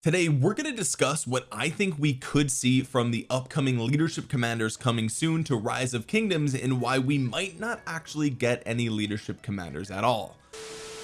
Today we're going to discuss what I think we could see from the upcoming leadership commanders coming soon to rise of kingdoms and why we might not actually get any leadership commanders at all.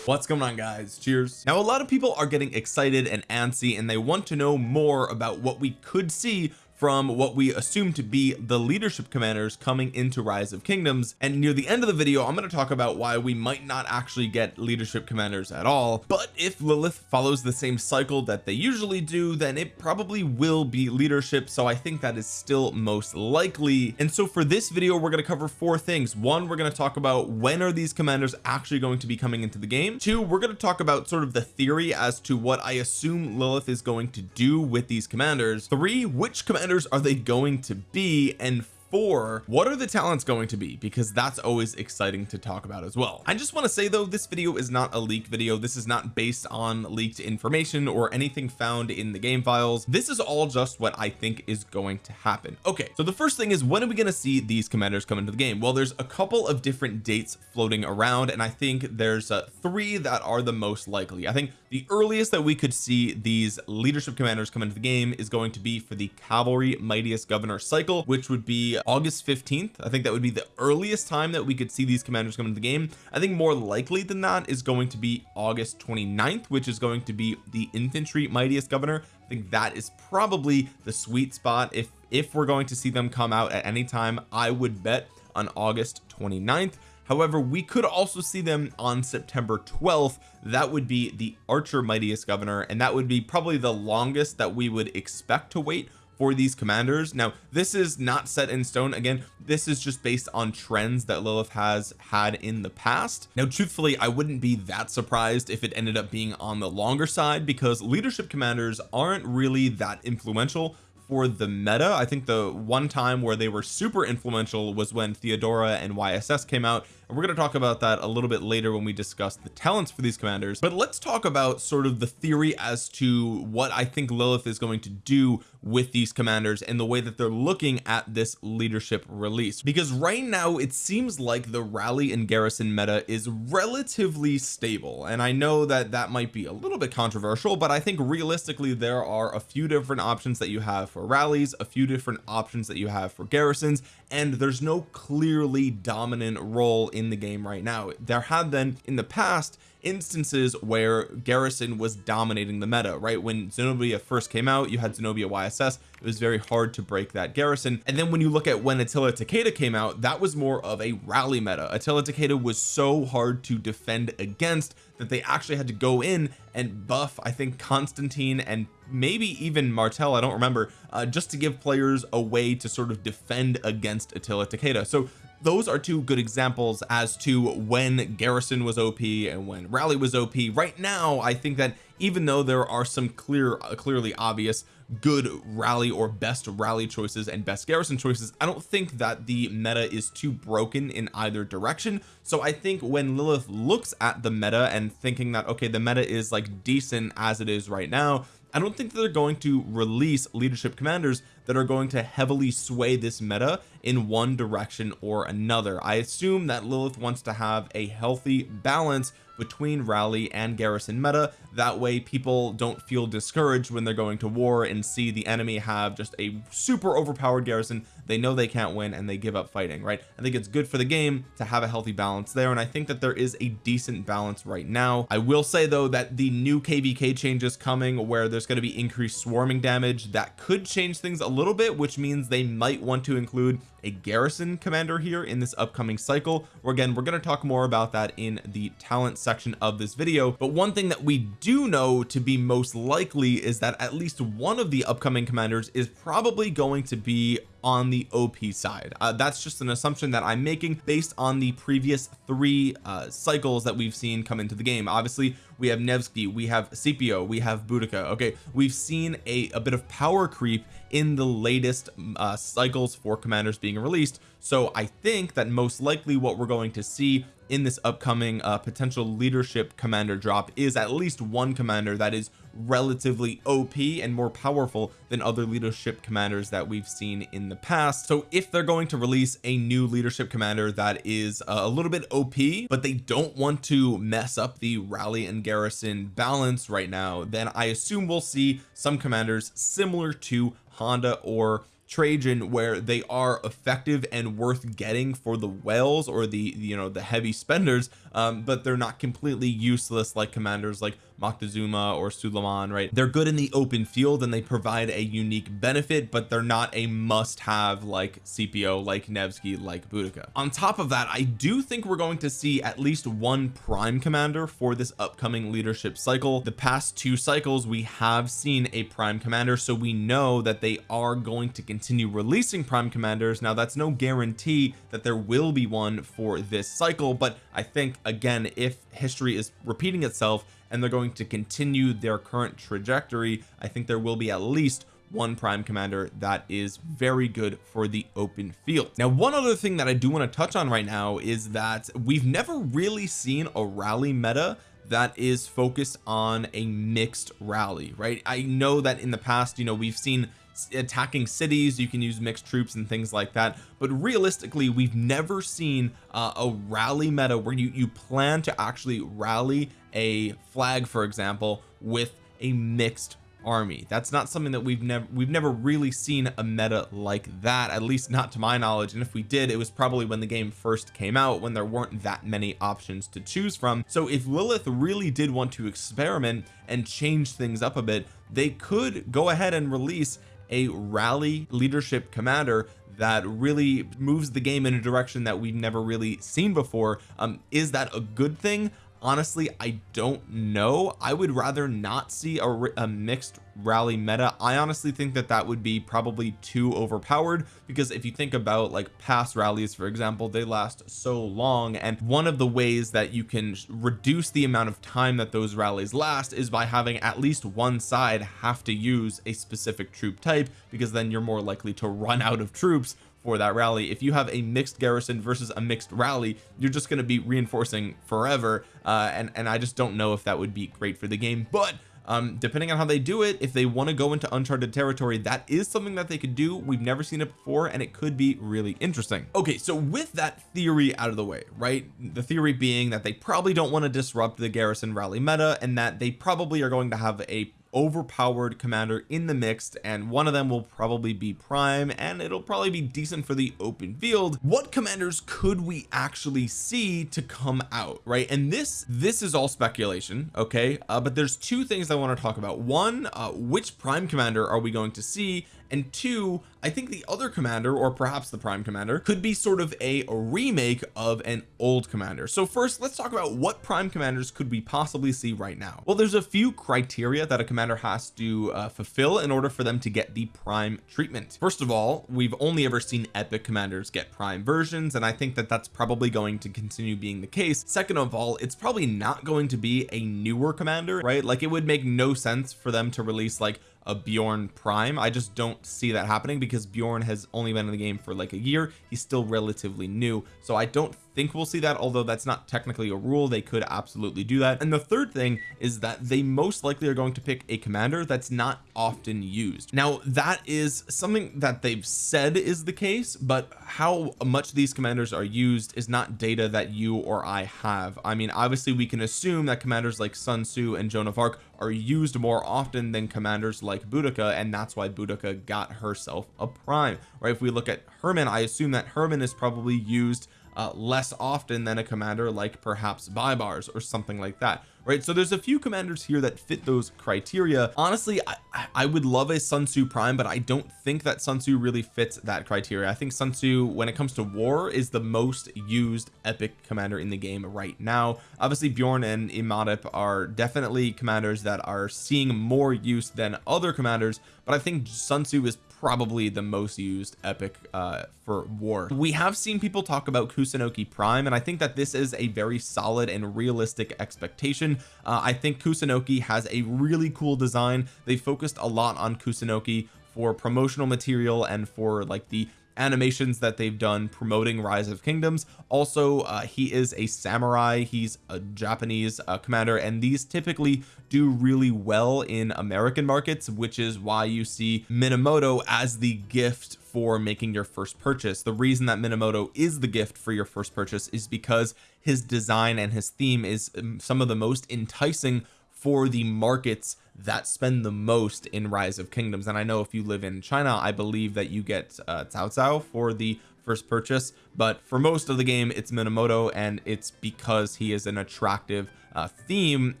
What's going on guys? Cheers. Now a lot of people are getting excited and antsy and they want to know more about what we could see from what we assume to be the leadership commanders coming into rise of kingdoms. And near the end of the video I'm going to talk about why we might not actually get leadership commanders at all. But if Lilith follows the same cycle that they usually do then it probably will be leadership. So I think that is still most likely. And so for this video we're going to cover four things. One we're going to talk about when are these commanders actually going to be coming into the game. Two we're going to talk about sort of the theory as to what I assume Lilith is going to do with these commanders. Three which commanders commanders are they going to be and four what are the talents going to be? Because that's always exciting to talk about as well. I just want to say though this video is not a leak video. This is not based on leaked information or anything found in the game files. This is all just what I think is going to happen. Okay so the first thing is when are we going to see these commanders come into the game? Well there's a couple of different dates floating around and I think there's uh, three that are the most likely. I think the earliest that we could see these leadership commanders come into the game is going to be for the cavalry mightiest governor cycle which would be August 15th I think that would be the earliest time that we could see these commanders come into the game. I think more likely than that is going to be August 29th which is going to be the infantry mightiest governor. I think that is probably the sweet spot. If if we're going to see them come out at any time I would bet on August 29th however we could also see them on September 12th that would be the archer mightiest governor and that would be probably the longest that we would expect to wait for these commanders. Now this is not set in stone. Again this is just based on trends that Lilith has had in the past. Now truthfully I wouldn't be that surprised if it ended up being on the longer side because leadership commanders aren't really that influential for the meta. I think the one time where they were super influential was when Theodora and YSS came out and we're going to talk about that a little bit later when we discuss the talents for these commanders. But let's talk about sort of the theory as to what I think Lilith is going to do with these commanders and the way that they're looking at this leadership release. Because right now it seems like the rally and garrison meta is relatively stable. And I know that that might be a little bit controversial but I think realistically there are a few different options that you have for rallies a few different options that you have for garrisons and there's no clearly dominant role in the game right now. There have been in the past instances where Garrison was dominating the meta right? When Zenobia first came out you had Zenobia YSS it was very hard to break that garrison. And then when you look at when Attila Takeda came out that was more of a rally meta. Attila Takeda was so hard to defend against that they actually had to go in and buff I think Constantine and maybe even Martel I don't remember uh, just to give players a way to sort of defend against Attila Takeda. So those are two good examples as to when Garrison was OP and when Rally was OP right now I think that even though there are some clear uh, clearly obvious good rally or best rally choices and best garrison choices I don't think that the meta is too broken in either direction. So I think when Lilith looks at the meta and thinking that okay the meta is like decent as it is right now I don't think that they're going to release leadership commanders that are going to heavily sway this meta in one direction or another. I assume that Lilith wants to have a healthy balance between rally and garrison meta. That way people don't feel discouraged when they're going to war and see the enemy have just a super overpowered garrison. They know they can't win and they give up fighting right? I think it's good for the game to have a healthy balance there and I think that there is a decent balance right now. I will say though that the new kvk changes coming where there's going to be increased swarming damage that could change things a little bit which means they might want to include a garrison commander here in this upcoming cycle. Or again we're going to talk more about that in the talent section of this video. But one thing that we do know to be most likely is that at least one of the upcoming commanders is probably going to be on the OP side. Uh, that's just an assumption that I'm making based on the previous three uh, cycles that we've seen come into the game. Obviously we have Nevsky we have Scipio we have Boudica. Okay we've seen a, a bit of power creep in the latest uh, cycles for commanders being released. So I think that most likely what we're going to see in this upcoming uh, potential leadership commander drop is at least one commander that is relatively OP and more powerful than other leadership commanders that we've seen in the past. So if they're going to release a new leadership commander that is uh, a little bit OP but they don't want to mess up the rally and garrison balance right now then I assume we'll see some commanders similar to Honda or Trajan where they are effective and worth getting for the whales or the you know the heavy spenders um, but they're not completely useless like commanders like Moctezuma or Suleiman right? They're good in the open field and they provide a unique benefit but they're not a must have like Scipio like Nevsky like Boudica. On top of that I do think we're going to see at least one prime commander for this upcoming leadership cycle. The past two cycles we have seen a prime commander so we know that they are going to continue releasing prime commanders. Now that's no guarantee that there will be one for this cycle but I think again if history is repeating itself and they're going to continue their current trajectory I think there will be at least one prime commander that is very good for the open field. Now one other thing that I do want to touch on right now is that we've never really seen a rally meta that is focused on a mixed rally right? I know that in the past you know we've seen attacking cities you can use mixed troops and things like that but realistically we've never seen uh, a rally meta where you you plan to actually rally a flag for example with a mixed army. That's not something that we've never we've never really seen a meta like that at least not to my knowledge. And if we did it was probably when the game first came out when there weren't that many options to choose from. So if Lilith really did want to experiment and change things up a bit they could go ahead and release a rally leadership commander that really moves the game in a direction that we've never really seen before. Um is that a good thing honestly I don't know. I would rather not see a, a, mixed rally meta. I honestly think that that would be probably too overpowered because if you think about like past rallies for example they last so long and one of the ways that you can reduce the amount of time that those rallies last is by having at least one side have to use a specific troop type because then you're more likely to run out of troops for that rally. If you have a mixed garrison versus a mixed rally you're just going to be reinforcing forever. Uh, and and I just don't know if that would be great for the game. But um depending on how they do it if they want to go into uncharted territory that is something that they could do. We've never seen it before and it could be really interesting. Okay so with that theory out of the way right? The theory being that they probably don't want to disrupt the garrison rally meta and that they probably are going to have a overpowered commander in the mixed and one of them will probably be prime and it'll probably be decent for the open field. What commanders could we actually see to come out right? And this this is all speculation okay? Uh, but there's two things I want to talk about. One uh, which prime commander are we going to see and two I think the other commander or perhaps the prime commander could be sort of a remake of an old commander. So first let's talk about what prime commanders could we possibly see right now. Well there's a few criteria that a commander has to uh, fulfill in order for them to get the prime treatment. First of all we've only ever seen epic commanders get prime versions and I think that that's probably going to continue being the case. Second of all it's probably not going to be a newer commander right? Like it would make no sense for them to release like a Bjorn Prime. I just don't see that happening because Bjorn has only been in the game for like a year. He's still relatively new. So I don't think we'll see that although that's not technically a rule. They could absolutely do that. And the third thing is that they most likely are going to pick a commander that's not often used. Now that is something that they've said is the case but how much these commanders are used is not data that you or I have. I mean obviously we can assume that commanders like Sun Tzu and Joan of Arc are used more often than commanders like Boudica and that's why Boudica got herself a prime right? If we look at Herman I assume that Herman is probably used uh, less often than a commander like perhaps Baibars or something like that right? So there's a few commanders here that fit those criteria. Honestly I, I would love a Sun Tzu prime but I don't think that Sun Tzu really fits that criteria. I think Sun Tzu when it comes to war is the most used epic commander in the game right now. Obviously Bjorn and Imhotep are definitely commanders that are seeing more use than other commanders but I think Sun Tzu is probably the most used epic uh for war. We have seen people talk about Kusunoki prime and I think that this is a very solid and realistic expectation. Uh, I think Kusunoki has a really cool design. They focused a lot on Kusunoki for promotional material and for like the animations that they've done promoting rise of kingdoms. Also uh, he is a samurai. He's a Japanese uh, commander and these typically do really well in American markets which is why you see Minamoto as the gift for making your first purchase. The reason that Minamoto is the gift for your first purchase is because his design and his theme is um, some of the most enticing for the markets that spend the most in rise of kingdoms. And I know if you live in China I believe that you get uh, Cao Cao for the first purchase. But for most of the game it's Minamoto and it's because he is an attractive uh, theme.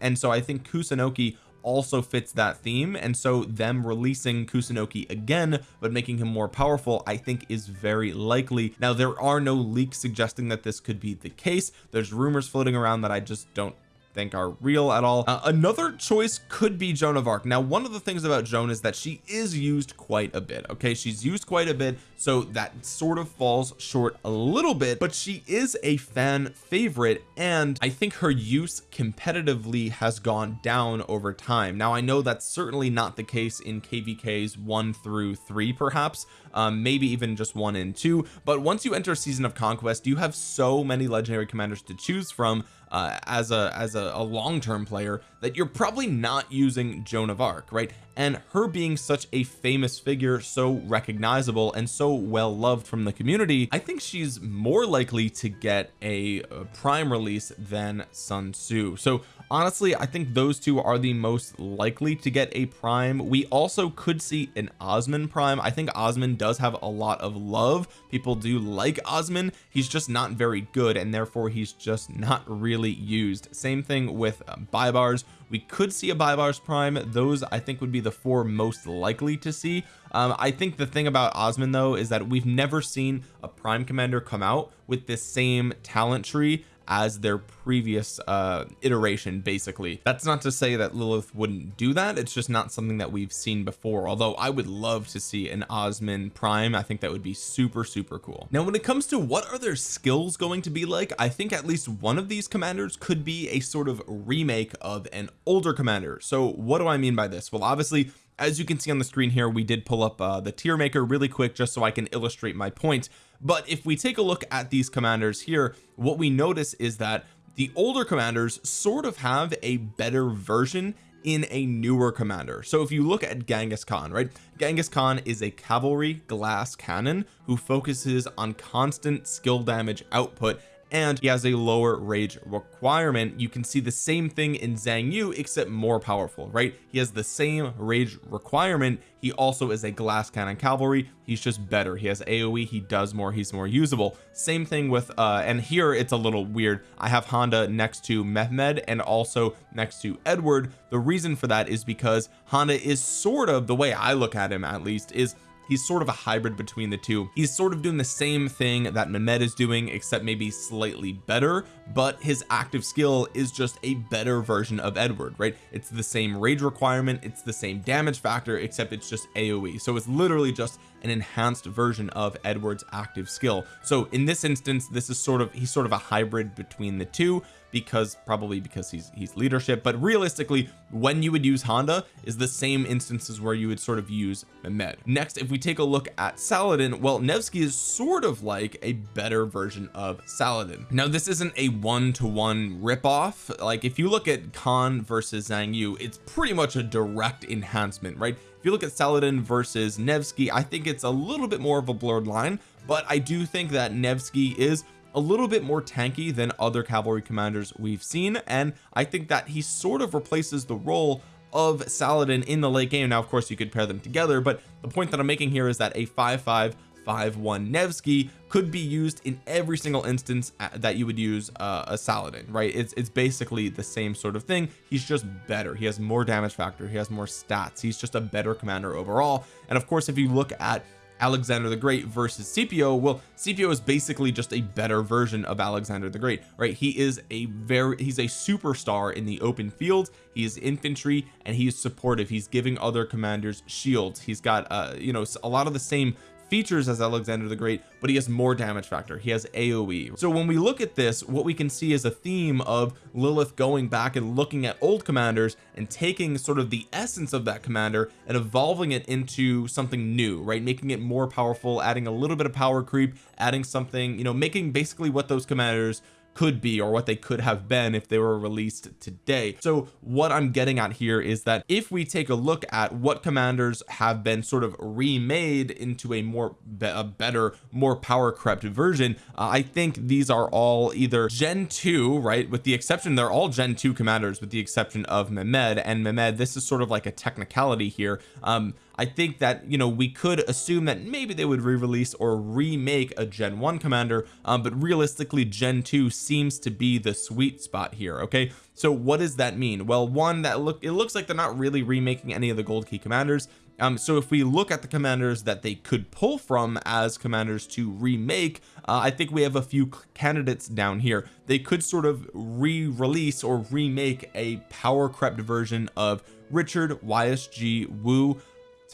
And so I think Kusunoki also fits that theme. And so them releasing Kusunoki again but making him more powerful I think is very likely. Now there are no leaks suggesting that this could be the case. There's rumors floating around that I just don't think are real at all. Uh, another choice could be Joan of Arc. Now one of the things about Joan is that she is used quite a bit okay? She's used quite a bit so that sort of falls short a little bit but she is a fan favorite and I think her use competitively has gone down over time. Now I know that's certainly not the case in kvks one through three perhaps um, maybe even just one and two but once you enter season of conquest you have so many legendary commanders to choose from uh, as a as a, a long-term player that you're probably not using Joan of Arc right? And her being such a famous figure so recognizable and so well loved from the community I think she's more likely to get a, a prime release than Sun Tzu. So honestly I think those two are the most likely to get a prime. We also could see an Osman prime. I think Osman does have a lot of love. People do like Osman. He's just not very good and therefore he's just not really used. Same thing with um, Baibars. We could see a Baibars prime. Those I think would be the four most likely to see. Um, I think the thing about Osman though is that we've never seen a prime commander come out with this same talent tree as their previous uh iteration basically. That's not to say that Lilith wouldn't do that. It's just not something that we've seen before. Although I would love to see an Osman prime. I think that would be super super cool. Now when it comes to what are their skills going to be like I think at least one of these commanders could be a sort of remake of an older commander. So what do I mean by this? Well obviously as you can see on the screen here we did pull up uh, the tier maker really quick just so I can illustrate my point. But if we take a look at these commanders here what we notice is that the older commanders sort of have a better version in a newer commander. So if you look at Genghis Khan right Genghis Khan is a cavalry glass cannon who focuses on constant skill damage output and he has a lower rage requirement. You can see the same thing in Xiang Yu except more powerful right? He has the same rage requirement. He also is a glass cannon cavalry. He's just better. He has AoE he does more. He's more usable. Same thing with uh and here it's a little weird. I have Honda next to Mehmed and also next to Edward. The reason for that is because Honda is sort of the way I look at him at least is he's sort of a hybrid between the two. He's sort of doing the same thing that Mehmed is doing except maybe slightly better but his active skill is just a better version of Edward right? It's the same rage requirement it's the same damage factor except it's just AoE so it's literally just an enhanced version of Edward's active skill. So in this instance this is sort of he's sort of a hybrid between the two because probably because he's he's leadership but realistically when you would use Honda is the same instances where you would sort of use Mehmed. Next if we take a look at Saladin well Nevsky is sort of like a better version of Saladin. Now this isn't a one-to-one -one rip-off. Like if you look at Khan versus Xiang Yu it's pretty much a direct enhancement right? If you look at Saladin versus Nevsky I think it's a little bit more of a blurred line but I do think that Nevsky is a little bit more tanky than other cavalry commanders we've seen and I think that he sort of replaces the role of Saladin in the late game. Now of course you could pair them together but the point that I'm making here is that a 5-5 5-1 Nevsky could be used in every single instance uh, that you would use uh, a Saladin right? It's it's basically the same sort of thing. He's just better. He has more damage factor. He has more stats. He's just a better commander overall. And of course if you look at Alexander the Great versus Scipio well Scipio is basically just a better version of Alexander the Great right? He is a very he's a superstar in the open field. He is infantry and he is supportive. He's giving other commanders shields. He's got uh you know a lot of the same features as Alexander the Great but he has more damage factor. He has AoE so when we look at this what we can see is a theme of Lilith going back and looking at old commanders and taking sort of the essence of that commander and evolving it into something new right? Making it more powerful adding a little bit of power creep adding something you know making basically what those commanders could be or what they could have been if they were released today. So what I'm getting at here is that if we take a look at what commanders have been sort of remade into a more a better more power crept version uh, I think these are all either gen 2 right with the exception they're all gen 2 commanders with the exception of Mehmed. And Mehmed this is sort of like a technicality here. Um I think that you know we could assume that maybe they would re-release or remake a gen 1 commander um, but realistically gen 2 seems to be the sweet spot here okay? So what does that mean? Well one that look it looks like they're not really remaking any of the gold key commanders. Um so if we look at the commanders that they could pull from as commanders to remake uh, I think we have a few candidates down here. They could sort of re-release or remake a power crept version of Richard YSG Wu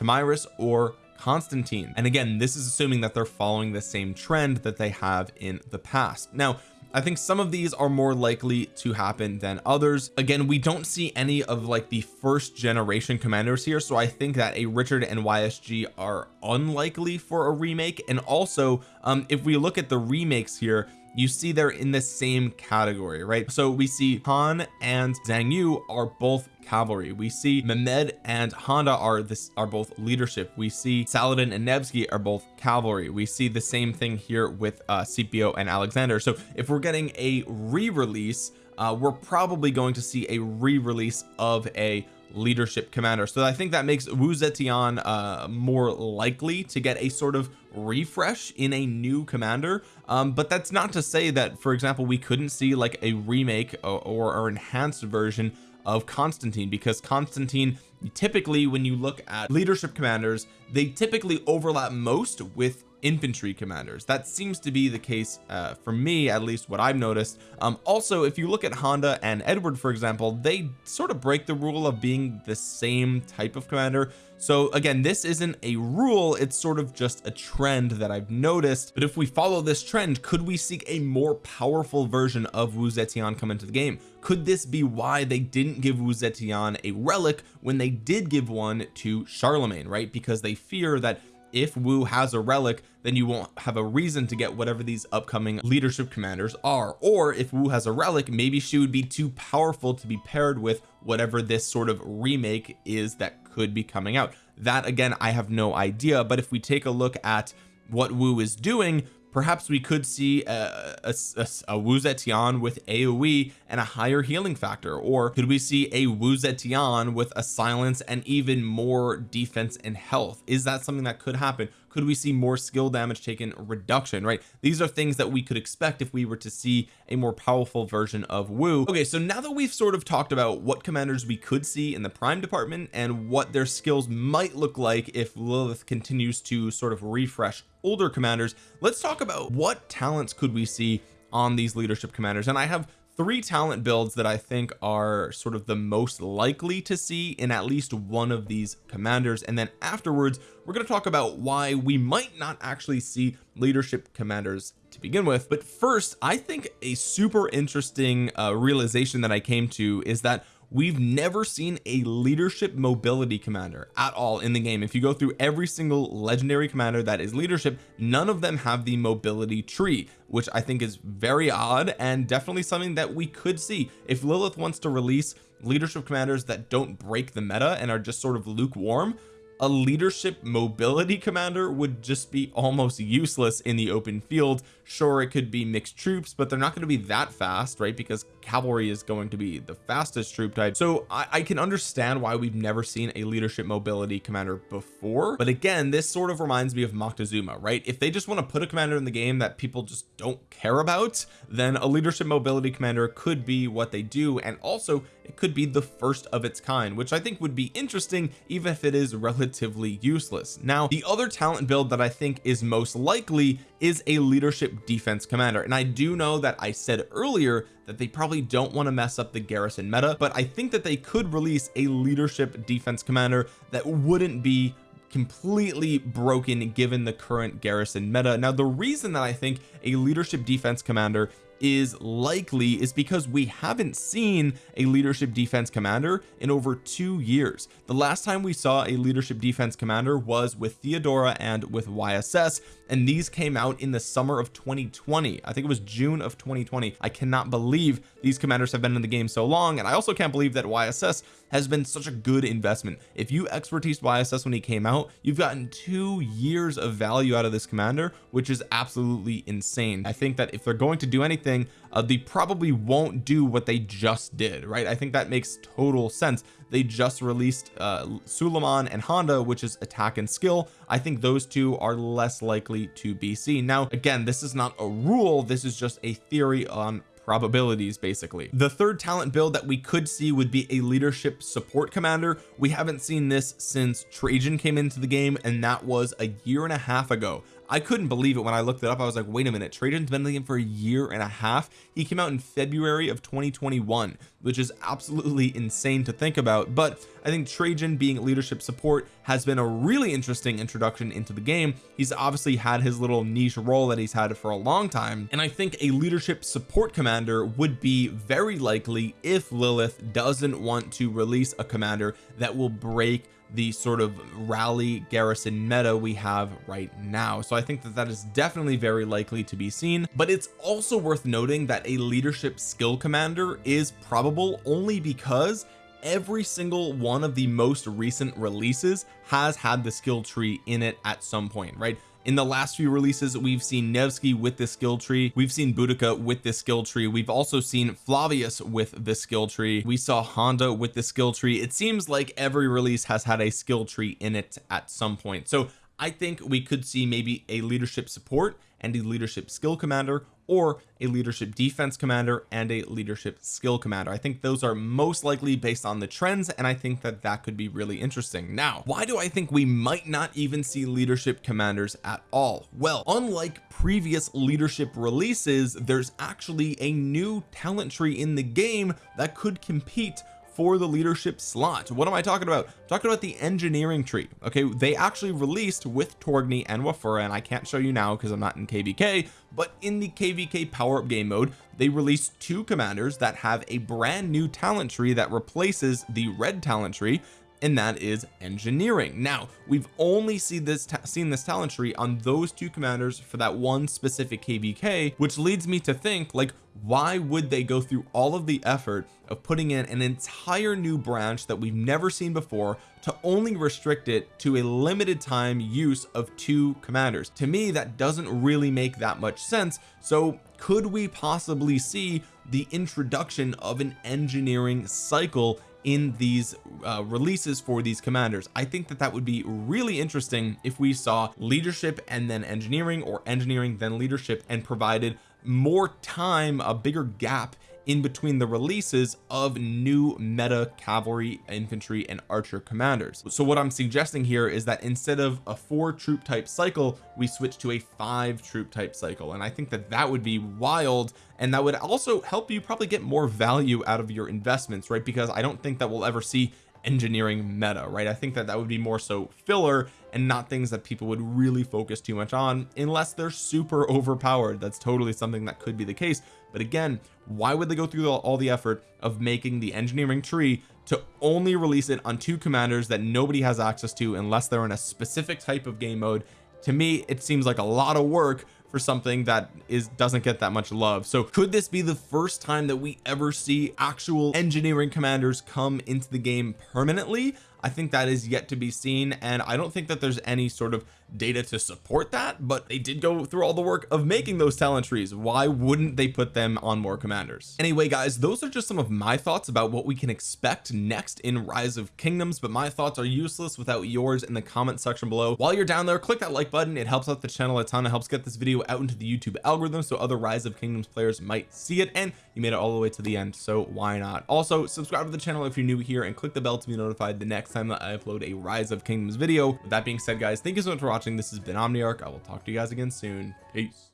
Tomyris or Constantine. And again this is assuming that they're following the same trend that they have in the past. Now I think some of these are more likely to happen than others. Again we don't see any of like the first generation commanders here so I think that a Richard and YSG are unlikely for a remake. And also um if we look at the remakes here you see they're in the same category right? So we see Khan and Xiang Yu are both cavalry. We see Mehmed and Honda are this are both leadership. We see Saladin and Nevsky are both cavalry. We see the same thing here with uh Scipio and Alexander. So if we're getting a re-release uh we're probably going to see a re-release of a leadership commander. So I think that makes Wu Zetian uh more likely to get a sort of refresh in a new commander. Um but that's not to say that for example we couldn't see like a remake or, or, enhanced version of Constantine because Constantine typically when you look at leadership commanders they typically overlap most with infantry commanders. That seems to be the case uh, for me at least what I've noticed. Um also if you look at Honda and Edward for example they sort of break the rule of being the same type of commander. So again this isn't a rule it's sort of just a trend that I've noticed. But if we follow this trend could we seek a more powerful version of Wu Zetian come into the game? Could this be why they didn't give Wu Zetian a relic when they did give one to Charlemagne right? Because they fear that if Wu has a relic then you won't have a reason to get whatever these upcoming leadership commanders are. Or if Wu has a relic maybe she would be too powerful to be paired with whatever this sort of remake is that could be coming out. That again I have no idea but if we take a look at what Wu is doing perhaps we could see a, a, a, a Wu Zetian with AoE and a higher healing factor or could we see a Wu Zetian with a silence and even more defense and health? Is that something that could happen could we see more skill damage taken reduction right? These are things that we could expect if we were to see a more powerful version of Wu. Okay so now that we've sort of talked about what commanders we could see in the prime department and what their skills might look like if Lilith continues to sort of refresh older commanders let's talk about what talents could we see on these leadership commanders. And I have three talent builds that I think are sort of the most likely to see in at least one of these commanders. And then afterwards we're going to talk about why we might not actually see leadership commanders to begin with. But first I think a super interesting uh, realization that I came to is that we've never seen a leadership mobility commander at all in the game. If you go through every single legendary commander that is leadership none of them have the mobility tree which I think is very odd and definitely something that we could see. If Lilith wants to release leadership commanders that don't break the meta and are just sort of lukewarm a leadership mobility commander would just be almost useless in the open field. Sure it could be mixed troops but they're not going to be that fast right? Because cavalry is going to be the fastest troop type. So I, I can understand why we've never seen a leadership mobility commander before but again this sort of reminds me of Moctezuma right? If they just want to put a commander in the game that people just don't care about then a leadership mobility commander could be what they do and also it could be the first of its kind which I think would be interesting even if it is relatively useless. Now the other talent build that I think is most likely is a leadership defense commander and I do know that I said earlier that they probably don't want to mess up the garrison meta but I think that they could release a leadership defense commander that wouldn't be completely broken given the current garrison meta. Now the reason that I think a leadership defense commander is likely is because we haven't seen a leadership defense commander in over two years. The last time we saw a leadership defense commander was with Theodora and with YSS and these came out in the summer of 2020 I think it was June of 2020 I cannot believe these commanders have been in the game so long and I also can't believe that YSS has been such a good investment. If you expertise YSS when he came out you've gotten two years of value out of this commander which is absolutely insane. I think that if they're going to do anything uh, they probably won't do what they just did right? I think that makes total sense. They just released uh Suleiman and Honda which is attack and skill. I think those two are less likely to be seen. Now again this is not a rule. This is just a theory on probabilities basically. The third talent build that we could see would be a leadership support commander. We haven't seen this since Trajan came into the game and that was a year and a half ago I couldn't believe it when I looked it up. I was like wait a minute Trajan's been in the game for a year and a half. He came out in February of 2021 which is absolutely insane to think about. But I think Trajan being leadership support has been a really interesting introduction into the game. He's obviously had his little niche role that he's had for a long time. And I think a leadership support commander would be very likely if Lilith doesn't want to release a commander that will break the sort of rally garrison meta we have right now. So I think that that is definitely very likely to be seen but it's also worth noting that a leadership skill commander is probable only because every single one of the most recent releases has had the skill tree in it at some point right in the last few releases we've seen Nevsky with the skill tree. We've seen Boudica with the skill tree. We've also seen Flavius with the skill tree. We saw Honda with the skill tree. It seems like every release has had a skill tree in it at some point. So I think we could see maybe a leadership support and a leadership skill commander or a leadership defense commander and a leadership skill commander. I think those are most likely based on the trends and I think that that could be really interesting. Now why do I think we might not even see leadership commanders at all? Well unlike previous leadership releases there's actually a new talent tree in the game that could compete for the leadership slot. What am I talking about? I'm talking about the engineering tree. Okay they actually released with Torgny and Wafura and I can't show you now because I'm not in kvk but in the kvk power-up game mode they released two commanders that have a brand new talent tree that replaces the red talent tree and that is engineering. Now we've only seen this seen this talent tree on those two commanders for that one specific kvk which leads me to think like why would they go through all of the effort of putting in an entire new branch that we've never seen before to only restrict it to a limited time use of two commanders? To me that doesn't really make that much sense. So could we possibly see the introduction of an engineering cycle in these uh, releases for these commanders. I think that that would be really interesting if we saw leadership and then engineering or engineering then leadership and provided more time a bigger gap in between the releases of new meta cavalry infantry and archer commanders. So what I'm suggesting here is that instead of a four troop type cycle we switch to a five troop type cycle. And I think that that would be wild. And that would also help you probably get more value out of your investments right? Because I don't think that we'll ever see engineering meta right? I think that that would be more so filler and not things that people would really focus too much on unless they're super overpowered. That's totally something that could be the case. But again why would they go through all the effort of making the engineering tree to only release it on two commanders that nobody has access to unless they're in a specific type of game mode? To me it seems like a lot of work for something that is doesn't get that much love. So could this be the first time that we ever see actual engineering commanders come into the game permanently I think that is yet to be seen and I don't think that there's any sort of data to support that but they did go through all the work of making those talent trees. Why wouldn't they put them on more commanders? Anyway guys those are just some of my thoughts about what we can expect next in rise of kingdoms but my thoughts are useless without yours in the comment section below. While you're down there click that like button. It helps out the channel a ton. It helps get this video out into the YouTube algorithm so other rise of kingdoms players might see it and you made it all the way to the end so why not? Also subscribe to the channel if you're new here and click the bell to be notified the next time that I upload a rise of kingdoms video. With that being said guys thank you so much for watching. This has been Omniarch. I will talk to you guys again soon. Peace